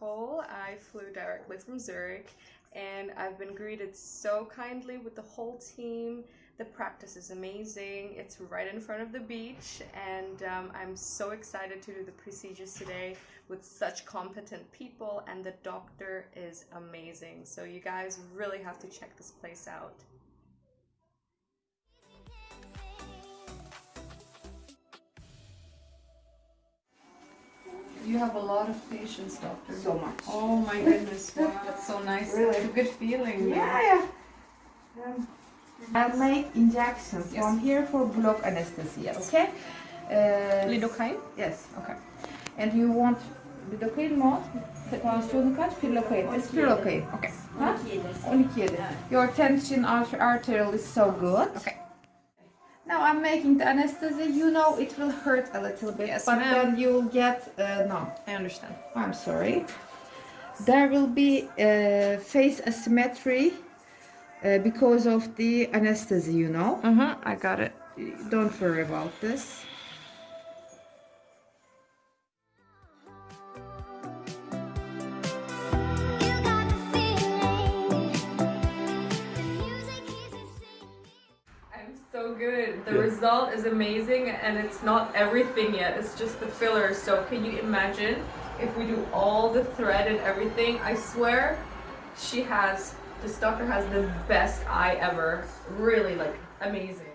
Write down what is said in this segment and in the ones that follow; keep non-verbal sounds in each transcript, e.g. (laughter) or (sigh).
Nicole. I flew directly from Zurich and I've been greeted so kindly with the whole team. The practice is amazing. It's right in front of the beach and um, I'm so excited to do the procedures today with such competent people and the doctor is amazing. So you guys really have to check this place out. You have a lot of patience, doctor. So much. Oh my goodness, wow, that's so nice. Really? It's a good feeling. Yeah, yeah. Um, I'll make injections Yes. from here for block anesthesia, okay? Uh, Lidocaine? yes. Okay. And you want lidocaine mat? Tansiyonu kaç? Pilocaine. It's pilocaine. Okay. Huh? 12 yedi. Your tension arterial is so good. Okay. Now I'm making the anesthesia. You know it will hurt a little bit, Yes, but then you'll get uh, numb. I understand. I'm sorry. There will be uh, face asymmetry uh, because of the anesthesia, you know. Uh-huh, I got it. Don't worry about this. So good. The result is amazing and it's not everything yet. It's just the filler. So can you imagine if we do all the thread and everything? I swear she has, this doctor has the best eye ever. Really like amazing.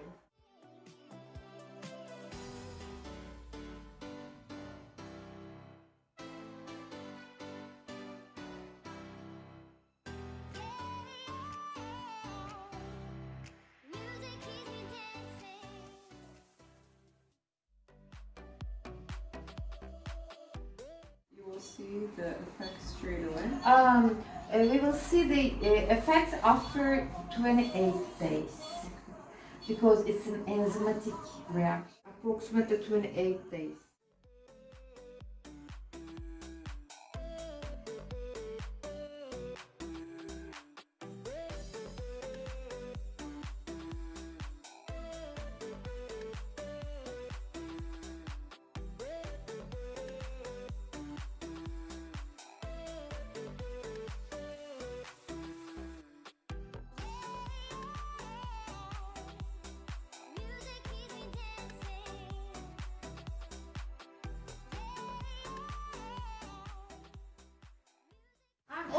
See the effect straight away. Um, uh, we will see the uh, effects after 28 days because it's an enzymatic reaction. Approximately 28 days.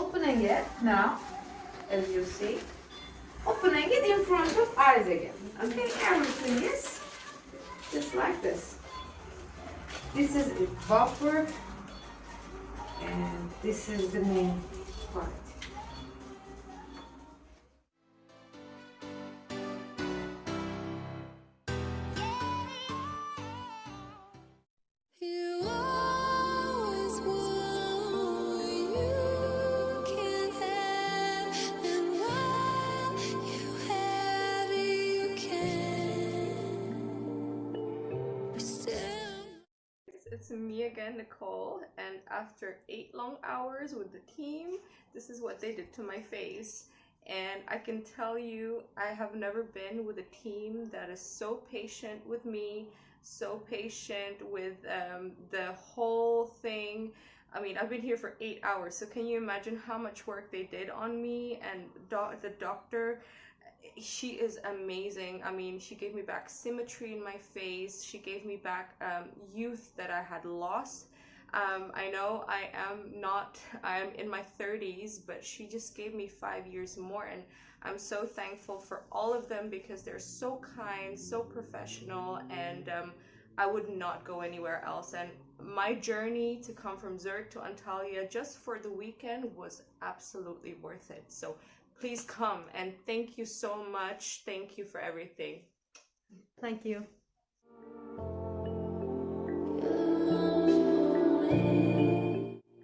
Opening it now, as you see. Opening it in front of eyes again. Okay, everything is just like this. This is the buffer, and this is the main part. It's, me again, Nicole, and after eight long hours with the team, this is what they did to my face. And I can tell you, I have never been with a team that is so patient with me, so patient with um, the whole thing. I mean, I've been here for eight hours, so can you imagine how much work they did on me? And the doctor, she is amazing. I mean, she gave me back symmetry in my face. She gave me back um, youth that I had lost. Um, I know I am not, I am in my 30s, but she just gave me five years more. And I'm so thankful for all of them because they're so kind, so professional, and um, I would not go anywhere else. And my journey to come from Zurich to Antalya just for the weekend was absolutely worth it. So please come and thank you so much. Thank you for everything. Thank you.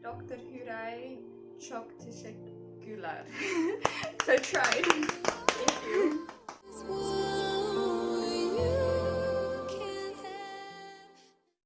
Dr. Huray çok teşekkürler. (laughs) so I tried. Thank you.